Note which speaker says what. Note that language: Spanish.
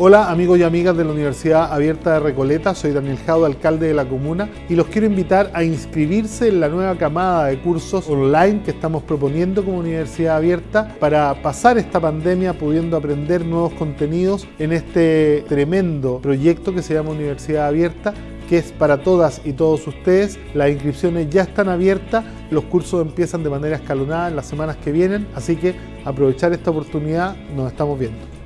Speaker 1: Hola amigos y amigas de la Universidad Abierta de Recoleta, soy Daniel Jado, alcalde de la comuna y los quiero invitar a inscribirse en la nueva camada de cursos online que estamos proponiendo como Universidad Abierta para pasar esta pandemia pudiendo aprender nuevos contenidos en este tremendo proyecto que se llama Universidad Abierta que es para todas y todos ustedes. Las inscripciones ya están abiertas, los cursos empiezan de manera escalonada en las semanas que vienen, así que aprovechar esta oportunidad, nos estamos viendo.